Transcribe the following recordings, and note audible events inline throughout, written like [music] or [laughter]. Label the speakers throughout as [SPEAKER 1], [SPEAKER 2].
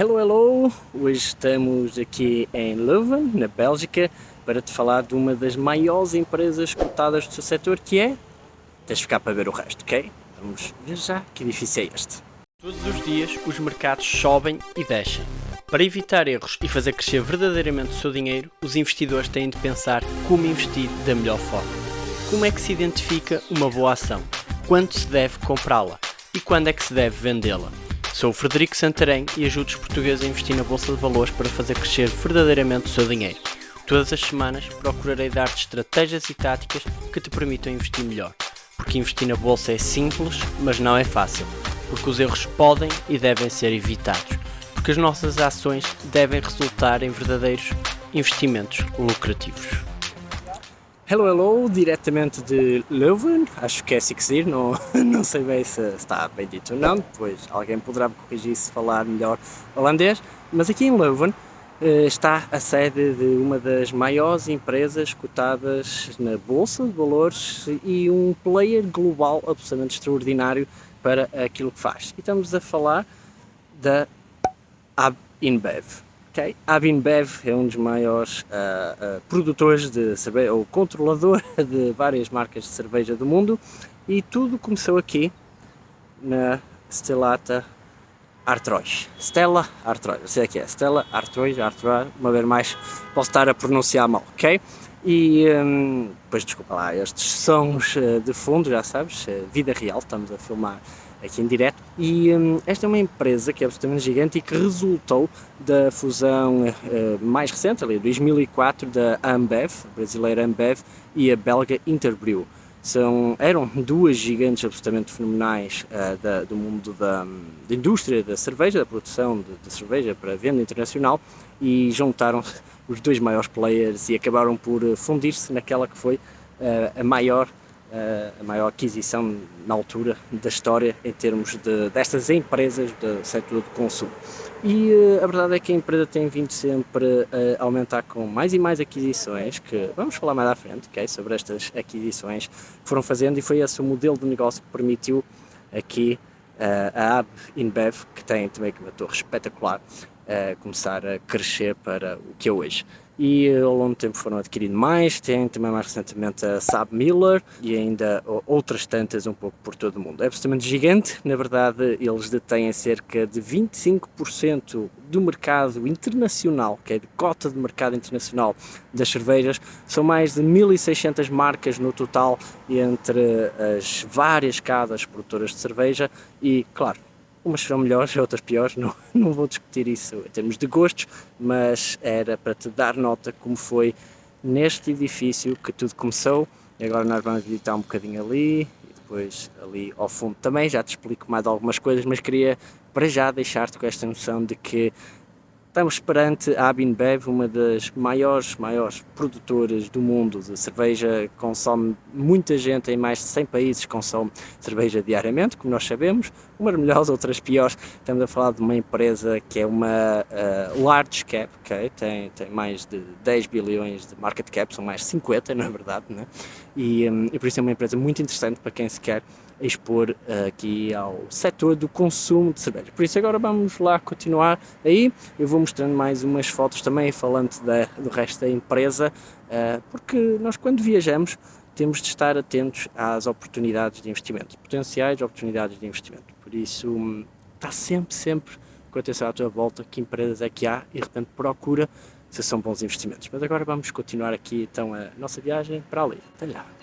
[SPEAKER 1] Hello, hello! Hoje estamos aqui em Leuven, na Bélgica, para te falar de uma das maiores empresas cotadas do seu setor, que é... Tens de ficar para ver o resto, ok? Vamos ver já que edifício é este. Todos os dias os mercados sobem e descem. Para evitar erros e fazer crescer verdadeiramente o seu dinheiro, os investidores têm de pensar como investir da melhor forma. Como é que se identifica uma boa ação? Quando se deve comprá-la? E quando é que se deve vendê-la? Sou o Frederico Santarém e ajudo os portugueses a investir na Bolsa de Valores para fazer crescer verdadeiramente o seu dinheiro. Todas as semanas procurarei dar-te estratégias e táticas que te permitam investir melhor. Porque investir na Bolsa é simples, mas não é fácil. Porque os erros podem e devem ser evitados. Porque as nossas ações devem resultar em verdadeiros investimentos lucrativos. Hello, hello, diretamente de Leuven, acho que é assim que se diz, não, [laughs] não sei bem se está bem dito ou não, depois alguém poderá me corrigir se falar melhor holandês, mas aqui em Leuven eh, está a sede de uma das maiores empresas cotadas na Bolsa de Valores e um player global absolutamente extraordinário para aquilo que faz. E estamos a falar da AB InBev. Okay. Abinbev é um dos maiores uh, uh, produtores de cerveja, ou controlador [laughs] de várias marcas de cerveja do mundo e tudo começou aqui na Stellata Artois. Stella Artois, sei que é, Stella Artois, Artois, uma vez mais posso estar a pronunciar mal, ok? E um, depois desculpa lá, estes sons uh, de fundo, já sabes, vida real, estamos a filmar aqui em direto. E um, esta é uma empresa que é absolutamente gigante e que resultou da fusão uh, mais recente, ali, 2004, da Ambev, a brasileira Ambev, e a belga Interbrew. São, eram duas gigantes absolutamente fenomenais uh, da, do mundo da, da, indústria da cerveja, da produção de, de cerveja para venda internacional e juntaram os dois maiores players e acabaram por fundir-se naquela que foi uh, a maior a maior aquisição na altura da história em termos de, destas empresas do setor de consumo. E a verdade é que a empresa tem vindo sempre a aumentar com mais e mais aquisições, que vamos falar mais à frente, sobre estas aquisições que foram fazendo e foi esse o modelo de negócio que permitiu aqui a AB InBev, que tem também uma torre espetacular, começar a crescer para o que é hoje e eh, ao longo do tempo foram adquiridos mais, tem também mais recentemente a Saab Miller e ainda outras tantas um pouco por todo o mundo. É absolutamente gigante, na verdade eles detêm cerca de 25% do mercado internacional, que é de cota de mercado internacional das cervejas, são mais de 1600 marcas no total entre as várias casas produtoras de cerveja e, claro, umas serão melhores, outras piores, não, [laughs] não vou discutir isso em termos de gostos, mas era para te dar nota como foi neste edifício que tudo começou, e agora nós vamos visitar um bocadinho ali, e depois ali ao fundo também, já te explico mais algumas coisas, mas queria para já deixar-te com esta noção de que Estamos perante a Abinbev, uma das maiores, maiores produtoras do mundo de cerveja, consome muita gente em mais de 100 países, consome cerveja diariamente, como nós sabemos, umas melhores, outras piores. Estamos a falar de uma empresa que é uma uh, large cap, okay? tem, tem mais de 10 bilhões de market cap, são mais 50 [laughs] na verdade, né? e, um, e por isso é uma empresa muito interessante para quem se quer expor uh, aqui ao setor do consumo de cerveja. Por isso agora vamos lá continuar aí, eu vou mostrando mais umas fotos também falando da, do resto da empresa, uh, porque nós quando viajamos temos de estar atentos às oportunidades de investimento, potenciais oportunidades de investimento. Por isso está sempre, sempre com atenção à tua volta, que empresas é que há e de repente procura se são bons investimentos. Mas agora vamos continuar aqui então a nossa viagem para ali. Até lá!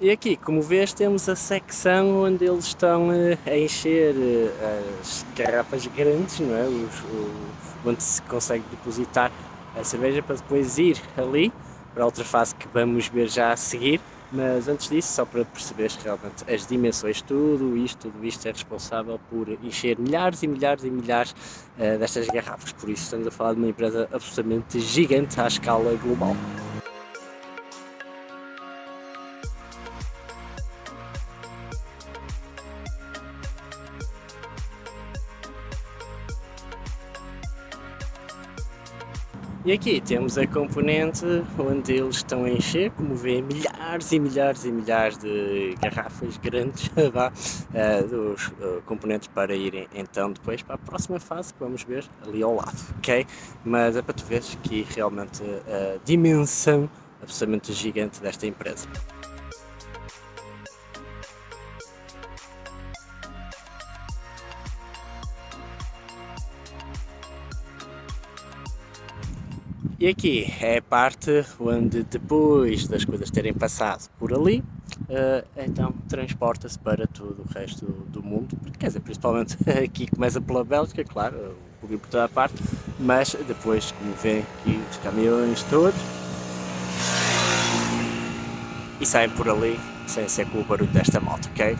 [SPEAKER 1] E aqui, como vês, temos a secção onde eles estão eh, a encher eh, as garrafas grandes, não é? Os, o, onde se consegue depositar a cerveja para depois ir ali para outra fase que vamos ver já a seguir. Mas antes disso, só para perceberes realmente as dimensões, tudo isto, tudo isto é responsável por encher milhares e milhares e milhares uh, destas garrafas. Por isso estamos a falar de uma empresa absolutamente gigante à escala global. E aqui temos a componente onde eles estão a encher, como vê, milhares e milhares e milhares de garrafas grandes [laughs] vá, uh, dos uh, componentes para irem então depois para a próxima fase que vamos ver ali ao lado, ok? Mas é para tu veres que realmente a dimensão absolutamente gigante desta empresa. E aqui é a parte onde depois das coisas terem passado por ali, uh, então transporta-se para todo o resto do mundo, quer dizer, principalmente [laughs] aqui começa pela Bélgica, claro, pouquinho por toda a parte, mas depois, como vêem aqui os caminhões todos, e saem por ali sem ser com o barulho desta moto, ok?